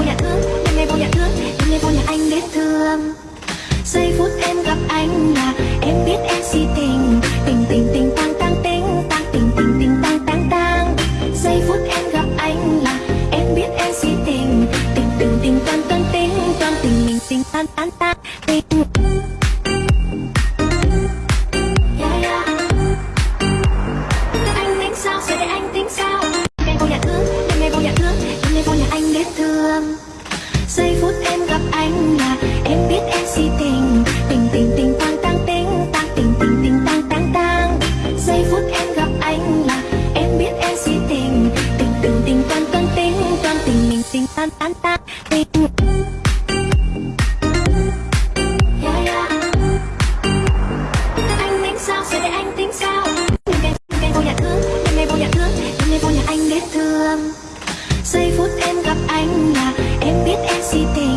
vô nhà thương đêm nay vô nhà thương đêm nay vô nhà anh biết thương. Giây phút em gặp anh là em biết em si tình. Tình tình tình tăng tăng tình tăng tình tình tình tăng tăng tăng giây phút em gặp anh là em biết em si tình. Tình tình tình tăng tăng tình tăng tình mình tình tăng tăng tăng tình Yeah, yeah. Anh tính sao, sẽ để anh tính Giây phút em gặp anh là Em biết em si tình. Tình tình tình tăng tăng tình Tăng tình tình tình tăng tăng tăng Giây phút em gặp anh là Em biết em si tình. Tình tình tình tăng tăng tình Tăng tình mình tình tăng tăng tăng Tình. Anh tính sao, để anh tính sao? Vô nhà thương, vô nhà thương vô nhà anh thương. Giây phút em gặp anh là Em biết em si tình